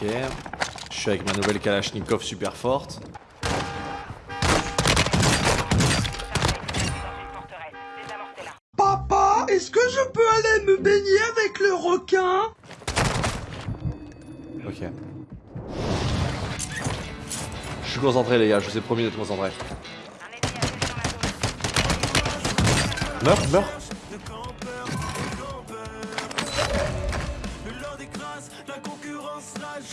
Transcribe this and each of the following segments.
Ok. Je suis avec ma nouvelle Kalachnikov super forte. Papa, est-ce que je peux aller me baigner avec le requin? Ok. Je suis concentré les gars, je vous ai promis d'être concentré. Meurs, meurs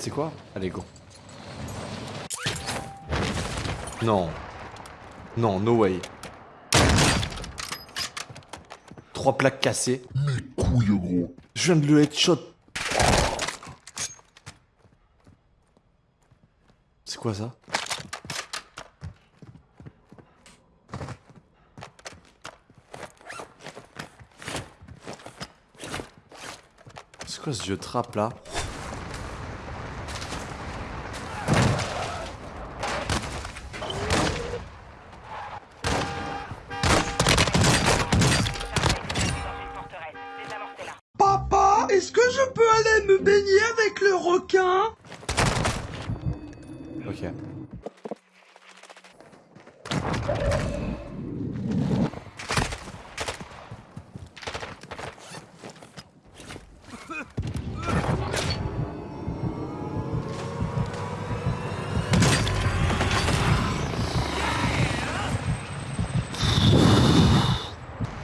C'est quoi Allez, go. Non. Non, no way. Trois plaques cassées. Mes couilles, gros. Je viens de le headshot. C'est quoi ça C'est quoi ce vieux trap là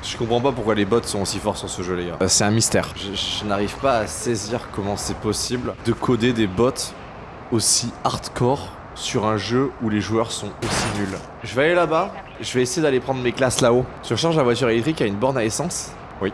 Je comprends pas pourquoi les bots sont aussi forts sur ce jeu les gars. Euh, c'est un mystère. Je, je n'arrive pas à saisir comment c'est possible de coder des bots aussi hardcore sur un jeu où les joueurs sont aussi nuls. Je vais aller là-bas, je vais essayer d'aller prendre mes classes là-haut. Je recharge la voiture électrique à une borne à essence Oui.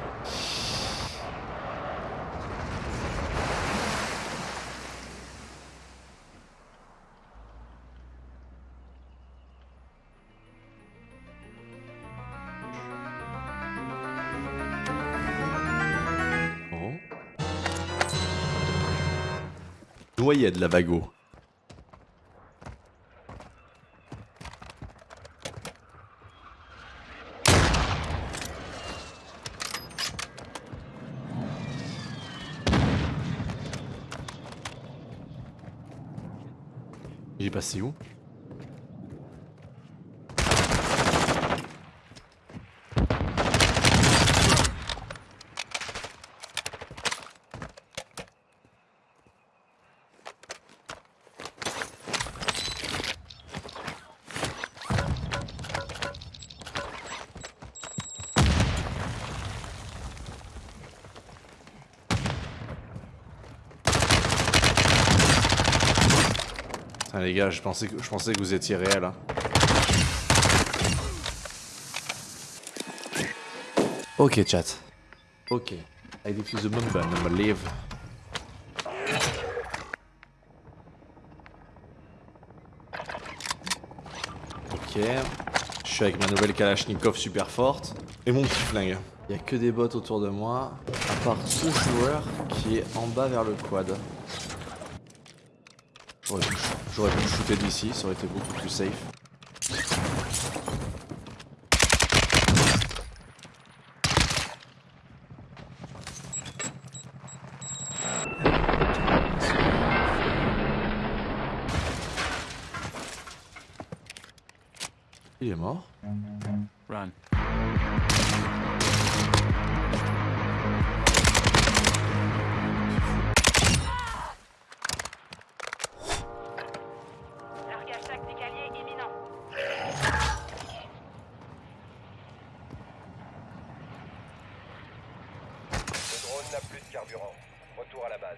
Oh. Noyade la vago. Il est passé où? Les gars, je pensais que, je pensais que vous étiez réel. Hein. Ok chat. Ok. I defuse the bomb, but I'm leave. Ok. Je suis avec ma nouvelle Kalachnikov super forte. Et mon petit flingue. Il y a que des bots autour de moi. À part ce joueur qui est en bas vers le quad. J'aurais pu shooter d'ici, ça aurait été beaucoup plus safe. Il est mort. Run. Carburant. Retour à la base.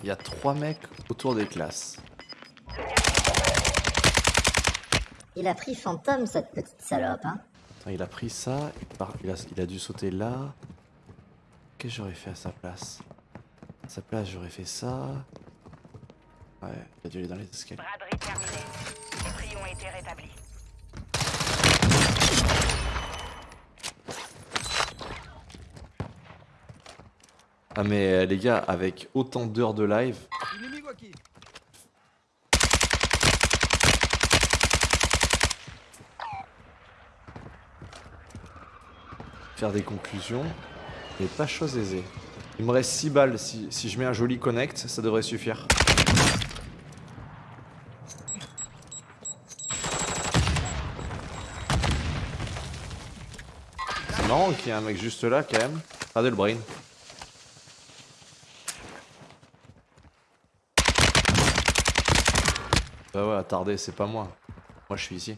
Il y a trois mecs autour des classes. Il a pris fantôme, cette petite salope, hein. Attends, il a pris ça, il, part- il a, il a dû sauter là. Qu'est-ce que j'aurais fait à sa place? À sa place, j'aurais fait ça. Ouais, il a dû aller dans les escaliers. Braderie terminée. Les prix ont été rétablis. Ah mais euh, les gars, avec autant d'heures de live, faire des conclusions n'est pas chose aisée. Il me reste 6 balles, si, si je mets un joli connect, ça devrait suffire. C'est marrant qu'il y ait un mec juste là quand même. Regardez le brain. Bah ouais, attardé, c'est pas moi. Moi je suis ici.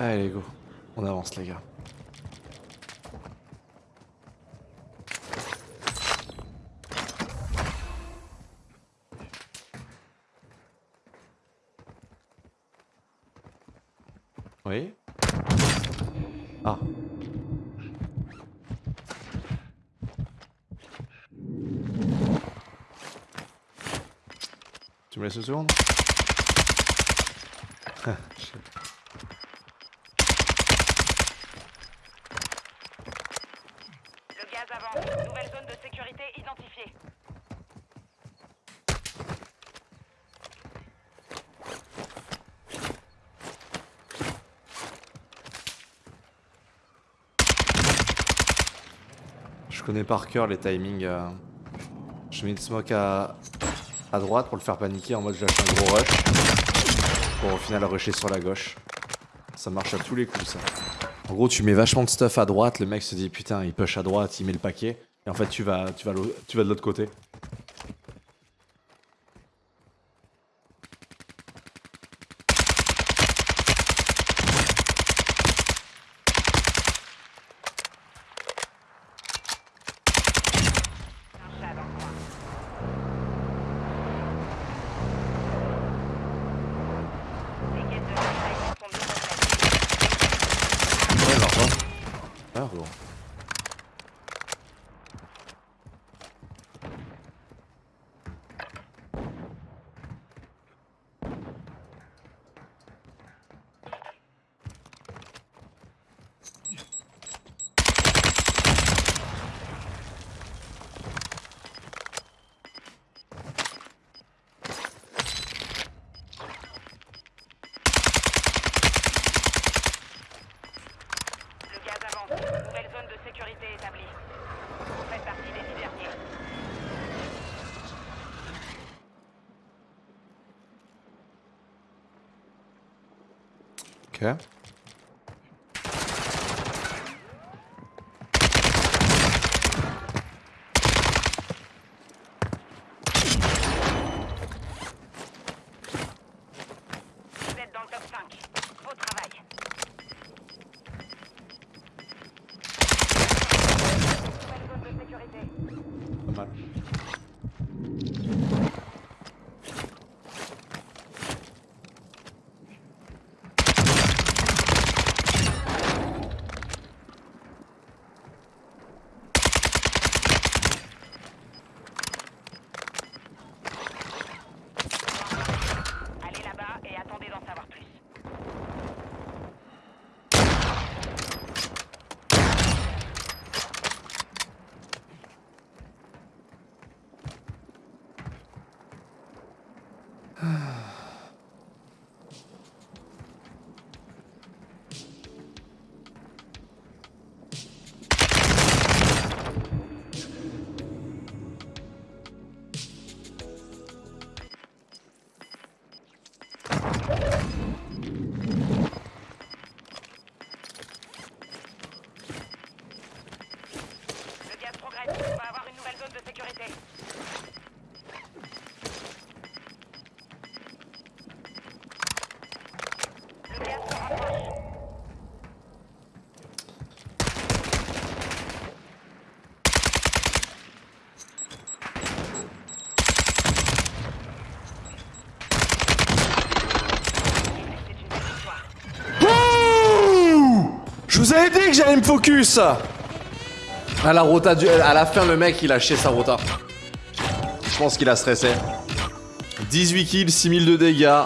Allez, go. On avance, les gars. Oui Ah. Tu me laisses une seconde? Le gaz avance. Nouvelle zone de sécurité identifiée. Je connais par cœur les timings. euh. Je mets une smoke à, à droite pour le faire paniquer en mode je un gros rush. Pour au final rusher sur la gauche. Ça marche à tous les coups ça. En gros tu mets vachement de stuff à droite, le mec se dit putain il push à droite, il met le paquet. Et en fait tu vas, tu vas, tu vas de l'autre côté. Un chat dans le coin. Les quêtes de ravitaillement sont bien complètes. Ouais, alors Ah bon. Le gaz avance. Nouvelle zone de sécurité établie. Vous faites partie des dix derniers. Ok. Ah. Je vous avais dit que j'allais me focus À la rota. À la fin, le mec, il a chié sa rota. Je pense qu'il a stressé. 18 kills, 6000 de dégâts.